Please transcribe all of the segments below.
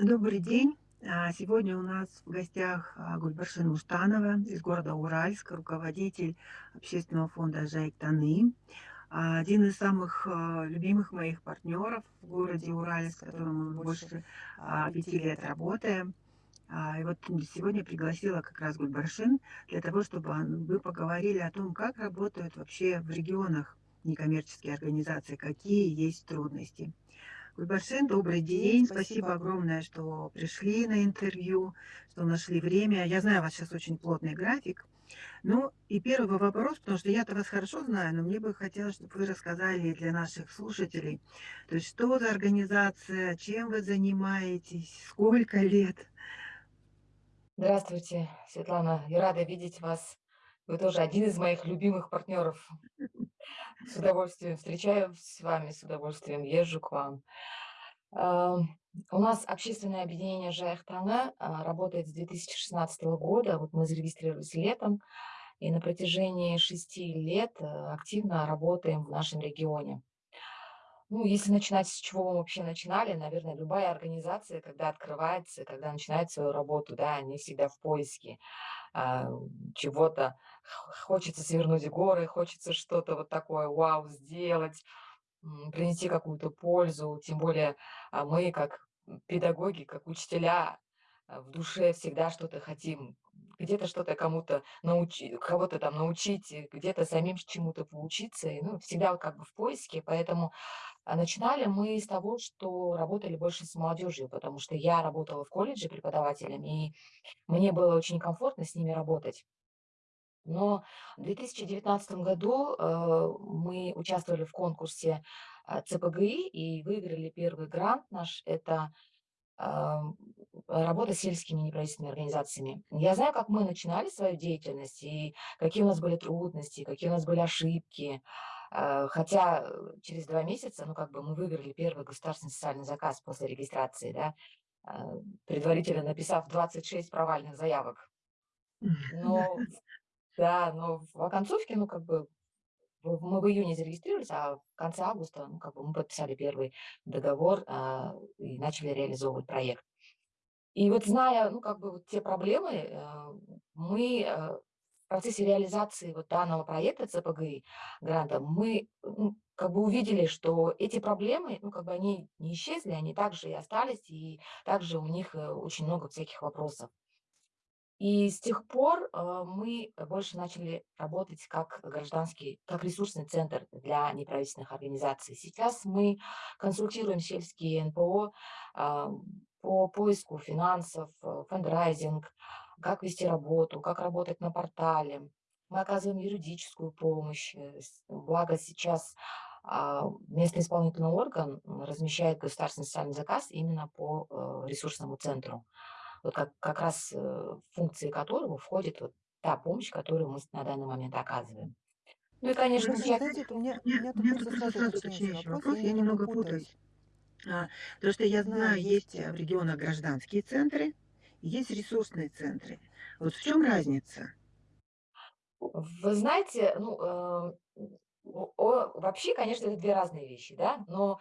Добрый день. А, Сегодня у нас в гостях а, Гульбаршин Муштанова из города Уральск, руководитель общественного фонда «Жайк Таны». А, Один из самых любимых моих партнеров в городе Уральск, с которым мы больше пяти лет работаем. И вот сегодня пригласила как раз Гульбаршин для того, чтобы вы поговорили о том, как работают вообще в регионах некоммерческие организации, какие есть трудности. Гульбаршин, добрый день. Спасибо огромное, что пришли на интервью, что нашли время. Я знаю, у вас сейчас очень плотный график. Ну, и первый вопрос, потому что я-то вас хорошо знаю, но мне бы хотелось, чтобы вы рассказали для наших слушателей, то есть что за организация, чем вы занимаетесь, сколько лет? Здравствуйте, Светлана. Я рада видеть вас. Вы тоже один из моих любимых партнеров. С удовольствием встречаюсь с вами, с удовольствием езжу к вам. Ам, У нас общественное объединение Жайхтана а, работает с 2016 года. Вот мы зарегистрировались летом, и на протяжении шести лет э, активно работаем в нашем регионе. Ну, если начинать с чего мы вообще начинали, наверное, любая организация, когда открывается, когда начинает свою работу, да, они всегда в поиске а, чего-то, хочется свернуть горы, хочется что-то вот такое вау сделать, принести какую-то пользу. Тем более а, мы, как педагоги, как учителя, а, в душе всегда что-то хотим. Где-то что-то кому-то научить, кого-то там научить, где-то самим чему-то поучиться. И, ну, всегда как бы в поиске. Поэтому а, начинали мы с того, что работали больше с молодежью, потому что я работала в колледже преподавателем, и мне было очень комфортно с ними работать. Но в 2019 году, э, мы участвовали в конкурсе, а, ЦПГИ и выиграли первый грант наш. Это, ам, работа с сельскими неправительственными организациями. Я знаю, как мы начинали свою деятельность и какие у нас были трудности, какие у нас были ошибки. Э, хотя, э, через 2 месяца, ну, как бы мы выиграли первый государственный социальный заказ после регистрации, да, предварительно написав 26 провальных заявок. Но да, но в оконцовке, ну, как бы, мы в июне зарегистрировались, а в конце августа, ну, как бы, мы подписали первый договор, а, и начали реализовывать проект. И вот зная, ну, как бы, вот те проблемы, э, мы, э, в процессе реализации вот данного проекта ЦПГИ гранта, мы, ну, как бы увидели, что эти проблемы, ну, как бы, они не исчезли, они также и остались, и также у них, э, очень много всяких вопросов. И с тех пор, а, мы больше начали работать как гражданский, как ресурсный центр для неправительственных организаций. Сейчас мы консультируем сельские НПО а, по поиску финансов, э, фандрайзинг, как вести работу, как работать на портале. Мы оказываем юридическую помощь. э, Благо сейчас а, местный исполнительный орган размещает государственный социальный заказ именно по э, ресурсному центру вот как, как раз э, в функции которого входит вот та помощь, которую мы на данный момент оказываем. Ну и, конечно, Хорошо, часть... Знаете, у меня, у меня, у меня просто тут просто сразу уточняющий вопрос, я я немного путаюсь. А, Потому что я Знаю, есть э, в регионах гражданские центры, есть ресурсные центры. Вот в чем разница? Вы знаете, ну, э, о- вообще, конечно, это две разные вещи, да, но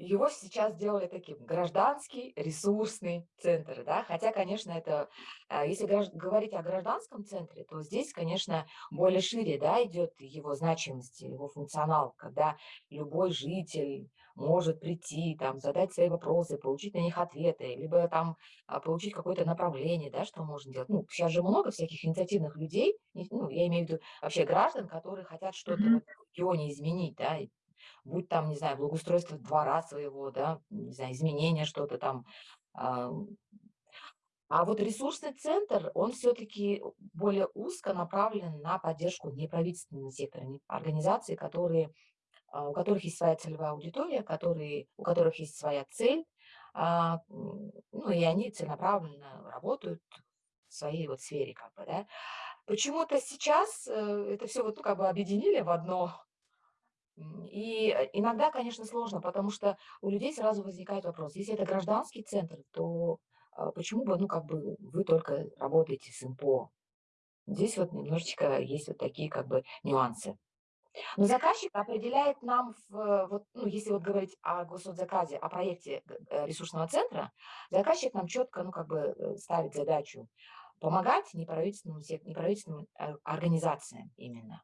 Его сейчас сделали таким гражданский ресурсный центр, да, хотя, конечно, это, а, если говорить о гражданском центре, то здесь, конечно, более шире, да, идет его значимость, его функционал, когда любой житель может прийти, там, задать свои вопросы, получить на них ответы, либо там а, получить какое-то направление, да, что можно делать. Ну, сейчас же много всяких инициативных людей, ну, я имею в виду вообще граждан, которые хотят что-то Мгм. вот в регионе изменить, да, будь там, не знаю, благоустройство двора своего, да, не знаю, изменение что-то там. А а вот ресурсный центр, он все-таки более узко направлен на поддержку неправительственного сектора, организаций, которые, а, у которых есть своя целевая аудитория, которые, у которых есть своя цель, а, ну и они целенаправленно работают в своей вот сфере, как бы, да. Почему-то сейчас э, это все вот ну, как бы объединили в одно, И э, иногда, конечно, сложно, потому что у людей сразу возникает вопрос, если это гражданский центр, то а, почему бы, ну, как бы вы только работаете с НПО? Здесь вот немножечко есть вот такие как бы нюансы. Но заказчик определяет нам в вот, ну, если вот говорить о госзаказе, о проекте э, ресурсного центра, заказчик нам четко, ну, как бы, э, ставит задачу помогать неправительственным неправительственным ор организациям именно.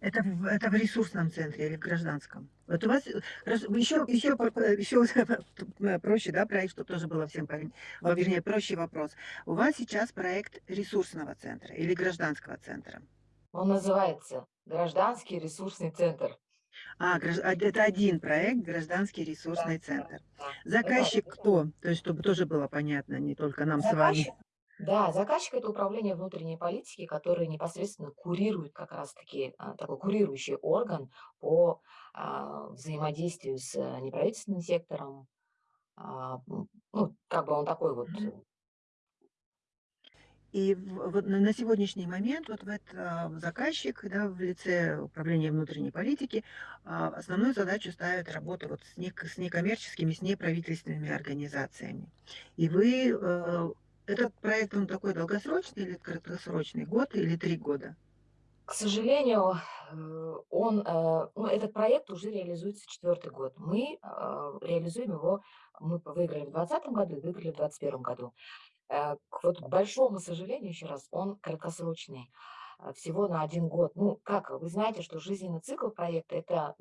Это в это в ресурсном центре или в гражданском? Вот у вас, еще еще еще проще, да, проект, чтобы тоже было всем понятно. Вернее, проще вопрос. У вас сейчас проект ресурсного центра или гражданского центра? Он называется "Гражданский ресурсный центр". А, а, это один проект- гражданский Да, ресурсный да, центр. да. Заказчик кто? То есть чтобы тоже было понятно, не только нам с заказчик вами. Да, заказчик- это управление внутренней политики, которое непосредственно курирует как раз таки, а, такой курирующий орган по, а, взаимодействию с э, неправительственным сектором. А, ну, как бы он такой вот. И вот на сегодняшний момент вот в это заказчик, да, в лице управления внутренней политики, а, основную задачу ставит работа вот с нек с некоммерческими, с неправительственными организациями. И вы, этот проект, он такой долгосрочный или краткосрочный? Год или 3 года? К сожалению, э, он, э, ну, этот проект уже реализуется четвертый год. Мы, а, реализуем его, мы выиграли в двадцатом году и выиграли в двадцать первом году. Э, к вот большому сожалению, еще раз, он краткосрочный, всего на один год. Ну, как, вы знаете, что жизненный цикл проекта- это,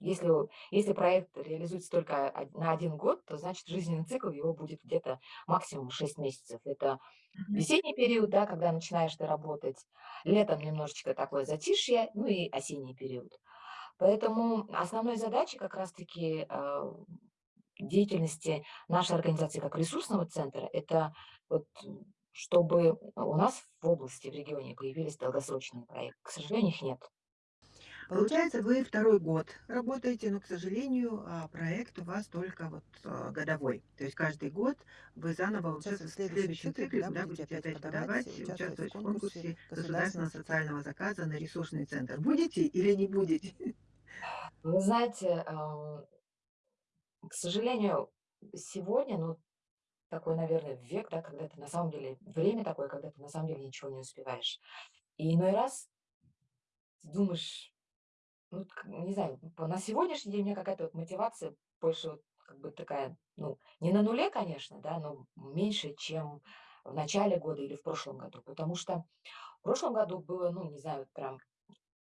если если проект реализуется только на один год, то значит жизненный цикл его будет где-то максимум 6 месяцев. Это весенний период, да, когда начинаешь ты работать, летом немножечко такое затишье, ну и осенний период. Поэтому основной задачей как раз таки, а, деятельности нашей организации как ресурсного центра- это вот, чтобы у нас в области, в регионе появились долгосрочные проекты. К сожалению, их нет. Получается, вы второй год работаете, но, к сожалению, а, проект у вас только вот, а, годовой. То есть каждый год вы заново Сейчас в следующем цикле, цикле, да, да, будете опять подавать, участвовать в конкурсе государственного социального заказа на ресурсный центр. Будете или не будете? Вы знаете, ам к сожалению, сегодня, ну, такой, наверное, век, да, когда ты на самом деле время такое, когда ты на самом деле ничего не успеваешь. И иной раз ты думаешь, ну, не знаю, на сегодняшний день у меня какая-то вот мотивация больше вот как бы такая, ну, не на нуле, конечно, да, но меньше, чем в начале года или в прошлом году. Потому что в прошлом году было, ну, не знаю, вот прям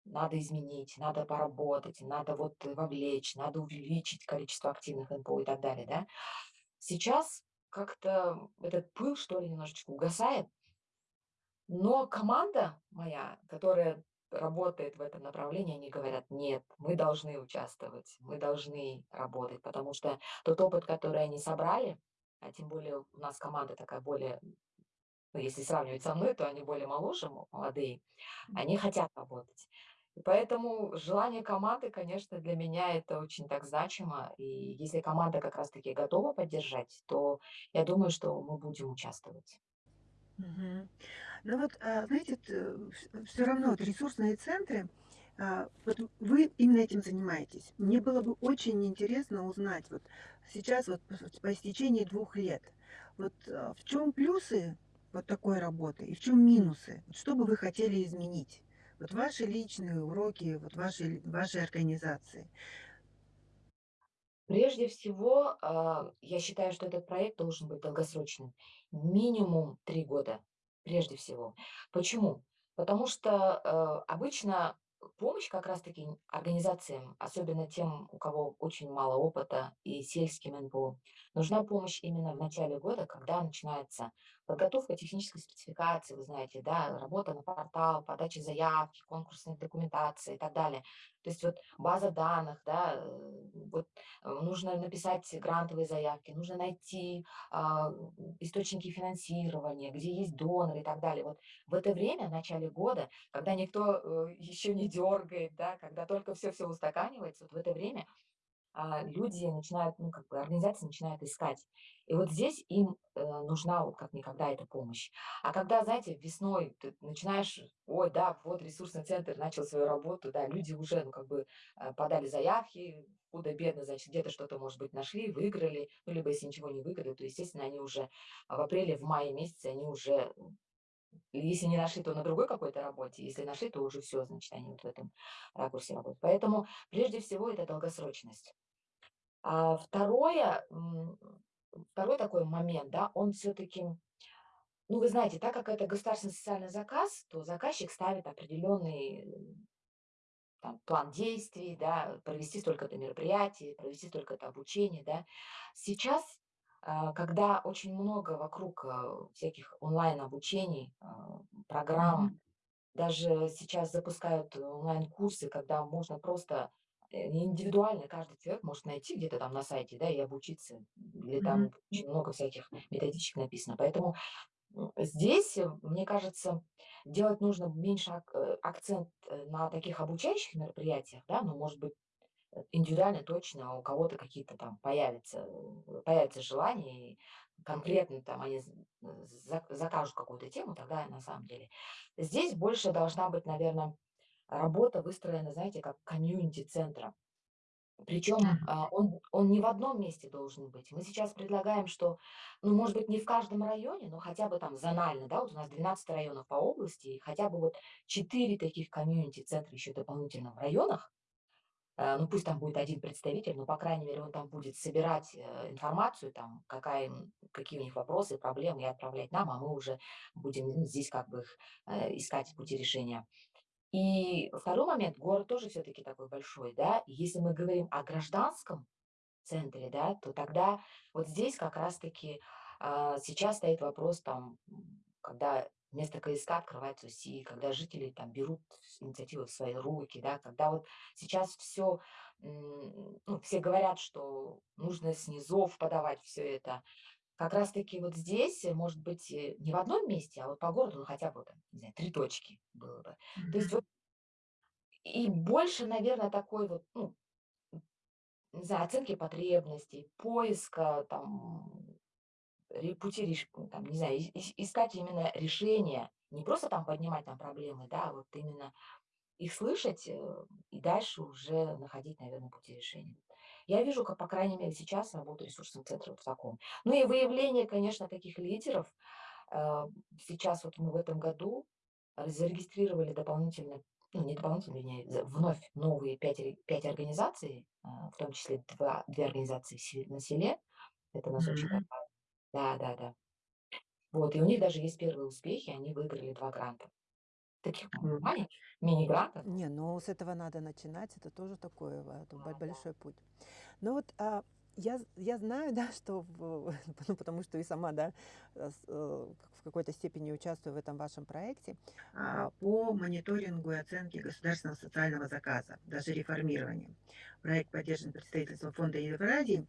надо изменить, надо поработать, надо вот вовлечь, надо увеличить количество активных НПО и так далее, да. Сейчас как-то этот пыл, что ли, немножечко угасает. Но команда моя, которая работает в этом направлении, они говорят: "Нет, мы должны участвовать, мы должны работать". Потому что тот опыт, который они собрали, а тем более у нас команда такая более, ну, если сравнивать со мной, то они более моложе, мо молодые, они хотят работать. И поэтому желание команды, конечно, для меня это очень так значимо. И если команда как раз таки готова поддержать, то я думаю, что мы будем участвовать. Мгм. Ну вот, а, знаете, т всё равно вот ресурсные центры, а, вот вы именно этим занимаетесь. Мне было бы очень интересно узнать, вот сейчас вот по истечении двух лет, вот, а, в чём плюсы вот такой работы и в чём минусы? Что бы вы хотели изменить? Вот ваши личные уроки, вот вашей вашей организации. Прежде всего, а, я считаю, что этот проект должен быть долгосрочным. Минимум 3 года, прежде всего. Почему? Потому что, э, обычно помощь как раз таки н организациям, особенно тем, у кого очень мало опыта, и сельским НПО, нужна помощь именно в начале года, когда начинается подготовка технической спецификации, вы знаете, да, работа на портал, подача заявки, конкурсной документации и так далее. То есть вот база данных, да, э, вот, э, нужно написать грантовые заявки, нужно найти, м, источники финансирования, где есть доноры и так далее. Вот в это время, в начале года, когда никто, э, еще не дергает, да, когда только всё-всё устаканивается, вот в это время, люди начинают, ну, как бы организации начинают искать. И вот здесь им, э, нужна вот как никогда эта помощь. А когда, знаете, весной ты начинаешь: "Ой, да, вот ресурсный центр начал свою работу", да, люди уже, ну, как бы, э, подали заявки, худо-бедно, значит, где-то что-то, может быть, нашли, выиграли. Ну, либо если ничего не выиграли, то, естественно, они уже в апреле, в мае месяце они уже, Если не нашли, то на другой какой-то работе. Если нашли, то уже все, значит, они вот в этом ракурсе работают. Поэтому прежде всего это долгосрочность. А второе, второй такой момент, да, он все-таки, ну, вы знаете, так как это государственный социальный заказ, то заказчик ставит определенный там, план действий, да, провести столько-то мероприятий, провести столько-то обучений, да. Сейчас, а, когда очень много вокруг а, всяких онлайн-обучений, а, программ, даже сейчас запускают онлайн-курсы, когда можно просто индивидуально каждый человек может найти где-то там на сайте, да, и обучиться. Или там очень много всяких методичек написано. Поэтому здесь, э, мне кажется, делать нужно меньше э, акцент, э, на таких обучающих мероприятиях, да, ну, может быть, э, индивидуально точно у кого-то какие-то там появятся, э, появится желание, и конкретно там они закажут какую-то тему, тогда на самом деле. Здесь больше должна быть, наверно, работа выстроена, знаете, как комьюнити центра. Причем, а, он он не в одном месте должен быть. Мы сейчас предлагаем, что, ну, может быть, не в каждом районе, но хотя бы там зонально, да, вот у нас 12 районов по области, и хотя бы вот 4 таких комьюнити-центра еще дополнительно в районах. Э, ну, пусть там будет один представитель, но, по крайней мере, он там будет собирать, э, информацию, там, какая какие у них вопросы, проблемы, и отправлять нам, а мы уже будем, ну, здесь как бы их, э, искать пути решения. И второй момент, город тоже все-таки такой большой, да. Если мы говорим о гражданском центре, да, то тогда вот здесь как раз-таки а, сейчас стоит вопрос там, когда вместо КСК открывается УСИ, когда жители там берут инициативу в свои руки, да, когда вот сейчас все, ну, все говорят, что нужно с низов подавать все это. Как раз-таки вот здесь, э, может быть, э, не в одном месте, а вот по городу, ну, хотя бы там, не знаю, три точки было бы. То есть вот и больше, наверное, такой вот, ну, не знаю, оценки потребностей, поиска там пути, там, не знаю, искать именно решения, не просто там поднимать там проблемы, да, а вот именно их слышать э, и дальше уже находить, наверное, пути решения. Я вижу, как, по крайней мере, сейчас работу ресурсных центров вот в таком. Ну и выявление, конечно, таких лидеров. Э, Сейчас вот мы в этом году зарегистрировали дополнительно, ну не дополнительно, вернее, вновь новые пять, пять организаций, а, в том числе два, две организации на селе. Это нас очень М. порадовало. Да, да, да. Вот, и у них даже есть первые успехи, они выиграли 2 гранта. Таких маленьких, мини-грантов. Не, ну с этого надо начинать, это тоже такой, это бо Да, да. большой путь. Но вот, а, я я знаю, да, что в ну, потому что и сама, да, э, э, в какой-то степени участвую в этом вашем проекте. А, А, по мониторингу и оценке государственного социального заказа, даже реформированию. Проект поддержан представительством фонда Евразии.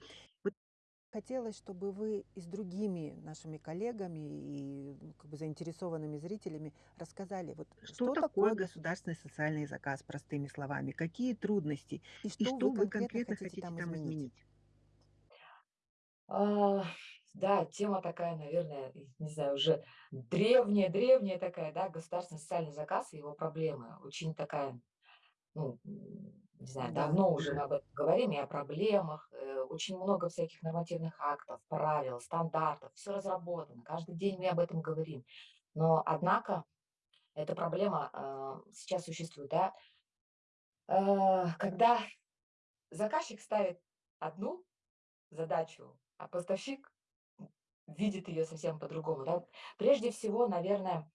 Хотелось, чтобы вы и с другими нашими коллегами, и, ну, как бы заинтересованными зрителями рассказали, вот что что такое такое государственный социальный заказ, простыми словами? Какие трудности? и И что вы что вы конкретно конкретно хотите хотите там изменить? изменить? А, да, тема такая, наверное, и не знаю, уже древняя-древняя такая, да, государственный социальный заказ и его проблемы. Очень такая, ну, не знаю, Да, давно уже мы об этом говорим, и о проблемах. э, Очень много всяких нормативных актов, правил, стандартов, все разработано. Каждый день мы об этом говорим. Но, однако, эта проблема а, сейчас существует, да, А, когда заказчик ставит одну задачу, а поставщик видит ее совсем по-другому, да. Прежде всего, наверное,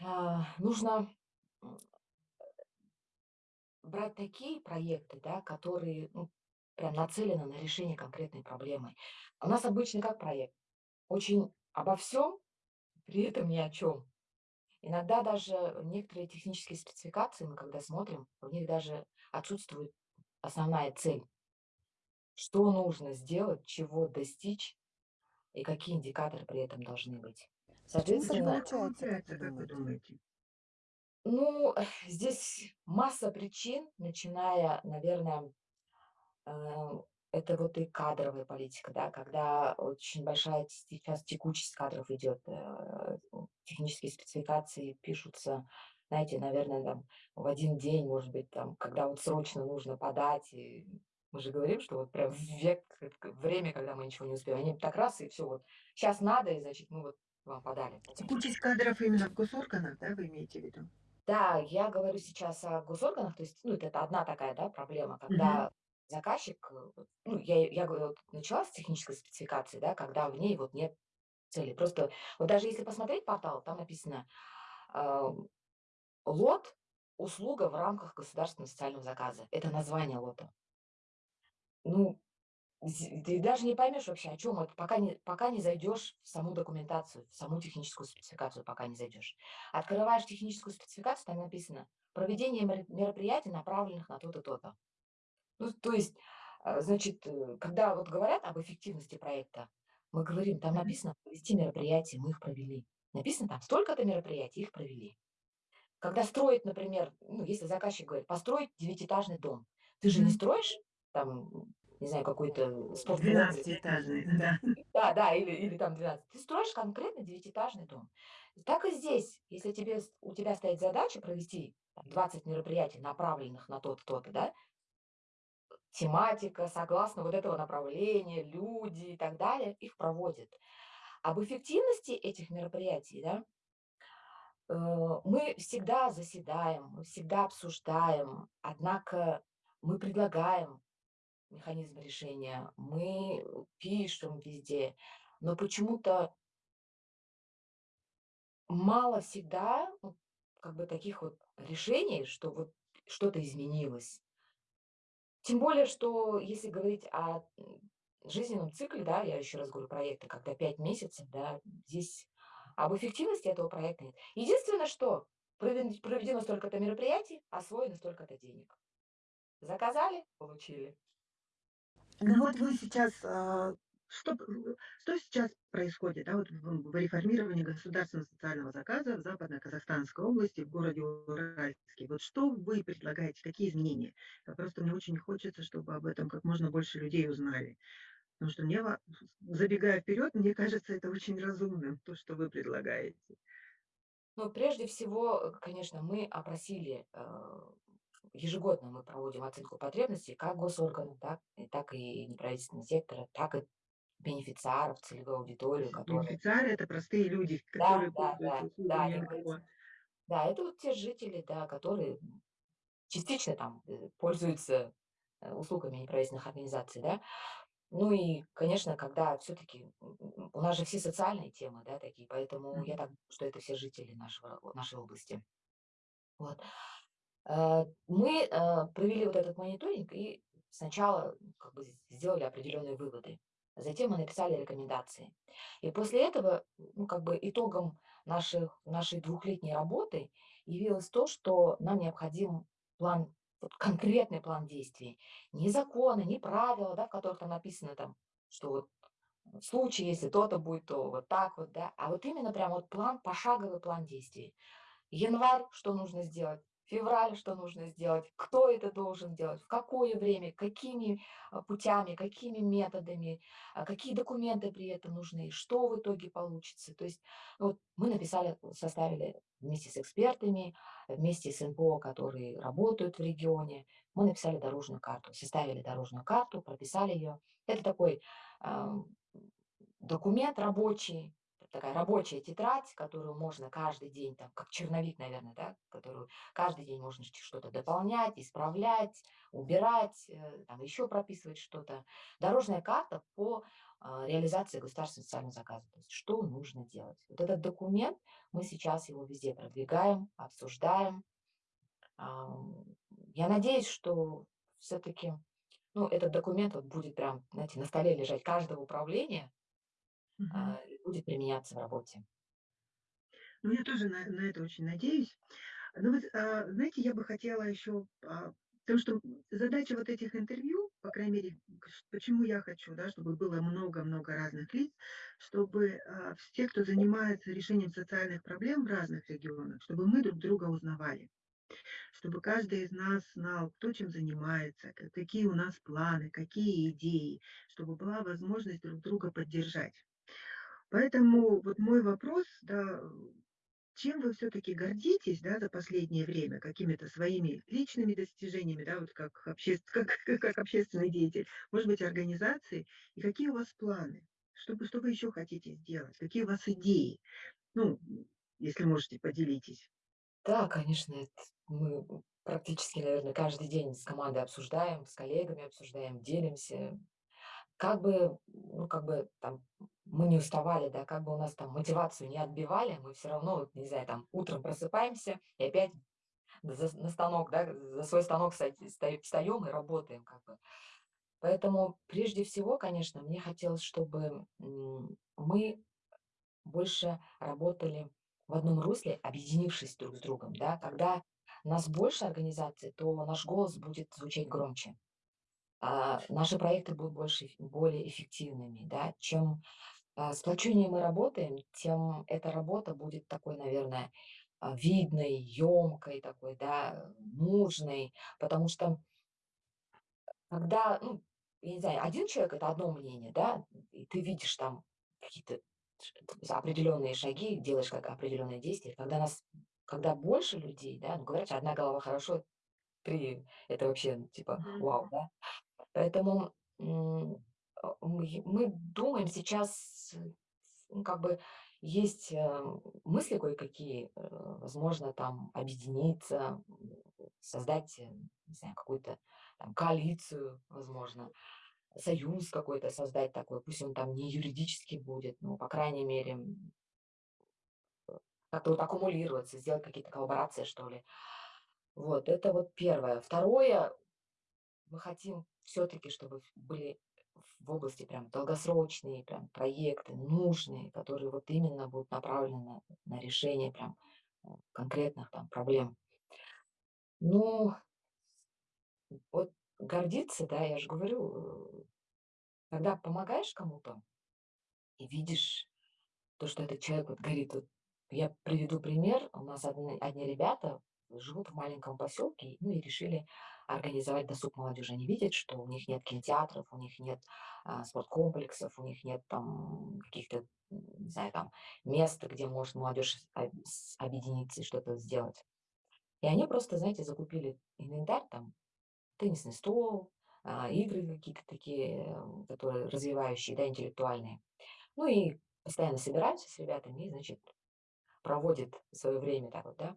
а, нужно, брать такие проекты, да, которые, ну, прям нацелены на решение конкретной проблемы. У нас обычно как проект? Очень обо всем, при этом ни о чем. Иногда даже некоторые технические спецификации мы когда смотрим, в них даже отсутствует основная цель. Что нужно сделать, чего достичь и какие индикаторы при этом должны быть. Так Почему Соответственно, так получается, как вы думаете? Ну, здесь масса причин, начиная, наверное, э, это вот и кадровая политика, да, когда очень большая сейчас текучесть кадров идет, э, технические спецификации пишутся, знаете, наверное, там в один день, может быть, там, когда вот срочно нужно подать, и мы же говорим, что вот прям век, время, когда мы ничего не успеем, они так раз и все, вот сейчас надо, и значит, мы вот вам подали. Текучесть кадров именно в госорганах, да, вы имеете в виду? Да, я говорю сейчас о госорганах, то есть, ну, это одна такая, да, проблема, когда заказчик, э, ну, я, я говорю, вот начала с технической спецификации, да, когда в ней вот нет цели. Просто вот даже если посмотреть портал, там написано а, лот, услуга в рамках государственного социального заказа. Это название лота. Ну, ты даже не поймешь вообще, о чем это, пока не пока не зайдешь в саму документацию, в саму техническую спецификацию, пока не зайдешь. Открываешь техническую спецификацию, там написано: "Проведение меро мероприятий, направленных на то-то, то-то". Ну, то есть, э, значит, э, когда вот говорят об эффективности проекта, мы говорим, там написано: "Провести мероприятия", мы их провели. Написано там: "Столько-то мероприятий", их провели. Когда строить, например, ну, если заказчик говорит: "Построить девятиэтажный дом", ты же не строишь там, не знаю, какой-то спортзал Двенадцатиэтажный, да. Да, да, или или там 12. Ты строишь конкретно девятиэтажный дом. Так и здесь. Если тебе у тебя стоит задача провести там 20 мероприятий, направленных на то-то, то-то, да, тематика, согласно вот этого направления, люди и так далее, их проводят. Об эффективности этих мероприятий, да, э, мы всегда заседаем, мы всегда обсуждаем, однако мы предлагаем механизм решения, мы пишем везде, но почему-то Мало всегда, ну, как бы таких вот решений, что вот что-то изменилось. Тем более, что если говорить о жизненном цикле, да, я еще раз говорю, проекта, когда 5 месяцев, да, здесь об эффективности этого проекта нет. Единственное, что проведено столько-то мероприятий, освоено столько-то денег. Заказали, получили. Ну вот вы сейчас, а, что, что сейчас происходит, да, вот в, реформировании государственного социального заказа в Западно-Казахстанской области, в городе Уральске. Вот что вы предлагаете, какие изменения? Я просто мне очень хочется, чтобы об этом как можно больше людей узнали. Потому что мне, забегая вперед, мне кажется, это очень разумным, то, что вы предлагаете. Но прежде всего, конечно, мы опросили, э, ежегодно мы проводим оценку потребностей как госорганов, так, так и неправительственного сектора, так и бенефициаров, целевую аудиторию, которая... Бенефициары– это простые люди, Да, которые да, да, да, эти, да, это вот те жители, да, которые частично там э, пользуются э, услугами неправительственных организаций, да. Ну и, конечно, когда все-таки у нас же все социальные темы, да, такие, поэтому я Мгм. так думаю, что это все жители нашего, нашей области. Вот. Э, Мы провели вот этот мониторинг и сначала как бы сделали определенные выводы. Затем мы написали рекомендации. И после этого, ну, как бы итогом наших, нашей двухлетней работы явилось то, что нам необходим план, вот конкретный план действий. Не законы, не правила, да, в которых там написано, там, что вот в случае, если то-то будет, то вот так вот, да, а вот именно прям вот план, пошаговый план действий. Январь, что нужно сделать, февраль, что нужно сделать, кто это должен делать, в какое время, какими а, путями, какими методами, а, какие документы при этом нужны, что в итоге получится. То есть вот мы написали, составили вместе с экспертами, вместе с НПО, которые работают в регионе, мы написали дорожную карту, составили дорожную карту, прописали ее. Это такой ам, документ рабочий, такая рабочая тетрадь, которую можно каждый день, там, как черновик, наверное, да, которую каждый день можно что-то дополнять, исправлять, убирать, э, там, еще прописывать что-то. Дорожная карта по а, реализации государственного социального заказа. То есть что нужно делать. Вот этот документ, мы сейчас его везде продвигаем, обсуждаем. Я надеюсь, что все-таки ну, этот документ вот будет прям, знаете, на столе лежать каждого управления, будет применяться в работе. Ну, я тоже на, на это очень надеюсь. Ну, вот, а, знаете, я бы хотела еще, а, потому что задача вот этих интервью, по крайней мере, почему я хочу, да, чтобы было много-много разных лиц, чтобы а, все, кто занимается решением социальных проблем в разных регионах, чтобы мы друг друга узнавали, чтобы каждый из нас знал, кто чем занимается, ка- какие у нас планы, какие идеи, чтобы была возможность друг друга поддержать. Поэтому вот мой вопрос, да, чем вы все-таки гордитесь, да, за последнее время? Какими-то своими личными достижениями, да, вот как, обще- как, как общественный деятель, может быть, организации? И какие у вас планы? Что вы что вы еще хотите сделать? Какие у вас идеи? Ну, если можете, поделитесь. Да, конечно, мы практически, наверное, каждый день с командой обсуждаем, с коллегами обсуждаем, делимся. Как бы, ну, как бы там мы не уставали, да, как бы у нас там мотивацию не отбивали, мы все равно, вот, не знаю, там утром просыпаемся и опять за на станок, да, за свой станок встаём и работаем как бы. Поэтому прежде всего, конечно, мне хотелось, чтобы, мы больше работали в одном русле, объединившись друг с другом, да. Когда нас больше организаций, то наш голос будет звучать громче. А, наши проекты будут больше более эффективными, да. Чем, а, сплоченнее мы работаем, тем эта работа будет такой, наверное, а, видной, ёмкой такой, да, нужной. Потому что когда, ну, я не знаю, один человек- это одно мнение, да, и ты видишь там какие-то определенные шаги, делаешь как определенные действия. Когда нас когда больше людей, да, ну, говорят "Одна голова хорошо, 3 это вообще, ну, типа вау", да. Поэтому, а, мы думаем сейчас, э, ну, как бы есть, э, мысли кое-какие, э, возможно, там объединиться, создать, не знаю, какую-то коалицию, возможно, союз какой-то создать такой. Пусть он там не юридический будет, но, по крайней мере, как-то вот аккумулироваться, сделать какие-то коллаборации, что ли. Вот это вот 1. 2: мы хотим всё-таки, чтобы были в области прям долгосрочные прям проекты, нужные, которые вот именно будут направлены на решение прям, э, конкретных там проблем. Ну вот гордиться, да, я же говорю, э, когда помогаешь кому-то и видишь то, что этот человек вот горит. Вот я приведу пример. У нас одни одни ребята живут в маленьком поселке, ну, и решили организовать досуг молодежи. Они видят, что у них нет кинотеатров, у них нет, а, спорткомплексов, у них нет там каких-то, не знаю, там мест, где может молодежь объединиться и что-то сделать. И они просто, знаете, закупили инвентарь, там теннисный стол, а, игры какие-то такие, которые развивающие, да, интеллектуальные. Ну и постоянно собираются с ребятами и, значит, проводят своё время так вот, да.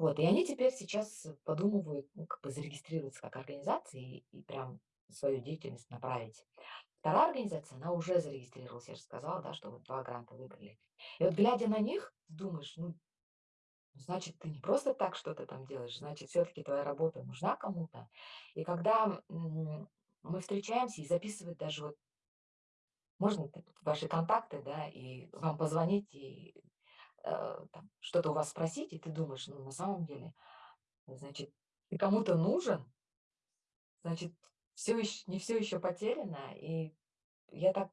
Вот, и они теперь сейчас подумывают, ну, как бы зарегистрироваться как организация и и прям свою деятельность направить. 2 организация, она уже зарегистрировалась, я же сказала, да, что вот 2 гранта выиграли. И вот глядя на них, думаешь: "Ну значит, ты не просто так что-то там делаешь, значит, всё-таки твоя работа нужна кому-то". И когда, мы встречаемся и записывать даже вот можно ваши контакты, да, и вам позвонить, и, что-то у вас спросить, и ты думаешь: "Ну, на самом деле, значит, ты кому-то нужен" значит, всё ещ не всё еще потеряно. И я так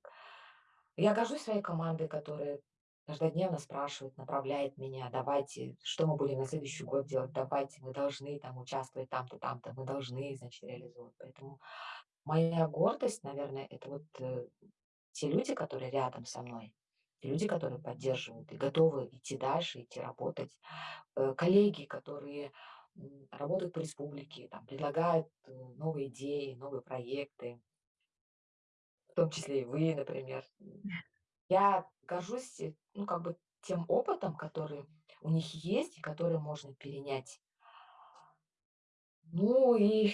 я горжусь своей командой, которая каждодневно спрашивает, направляет меня: "Давайте, что мы будем на следующий год делать? Давайте, мы должны там участвовать там-то, там-то, мы должны, значит, реализовывать". Поэтому моя гордость, наверное, это вот, э, те люди, которые рядом со мной, люди, которые поддерживают и готовы идти дальше, идти работать. Э, коллеги, которые, работают по республике, там предлагают, э, новые идеи, новые проекты. В том числе и вы, например. Я горжусь, э, ну, как бы тем опытом, который у них есть и который можно перенять. Ну и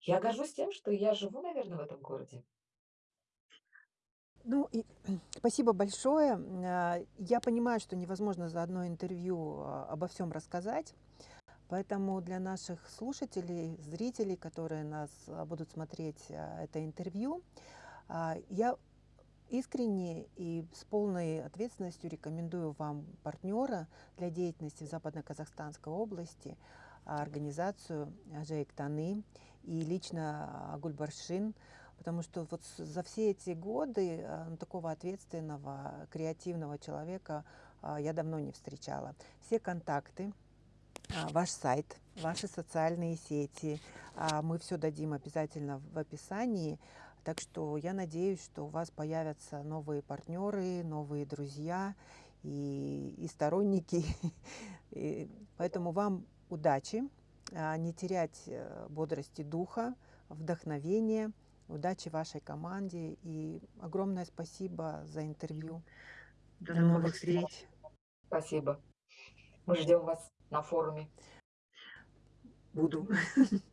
я горжусь тем, что я живу, наверно, в этом городе. Ну и спасибо большое. А, я понимаю, что невозможно за одно интервью, а, обо всём рассказать, поэтому для наших слушателей, зрителей, которые нас, а, будут смотреть, а, это интервью, я искренне и с полной ответственностью рекомендую вам партнёра для деятельности в Западно-Казахстанской области, организацию "Жайык Таны" и лично, Гульбаршин. Потому что вот за все эти годы, а, ну, такого ответственного, креативного человека, а, я давно не встречала. Все контакты, а, ваш сайт, ваши социальные сети, а, мы всё дадим обязательно в описании. Так что я надеюсь, что у вас появятся новые партнёры, новые друзья и и сторонники. И поэтому вам удачи, а, не терять, э, бодрости духа, вдохновения, Удачи вашей команде и огромное спасибо за интервью. До новых встреч. Спасибо. Мы ждем вас на форуме. Буду.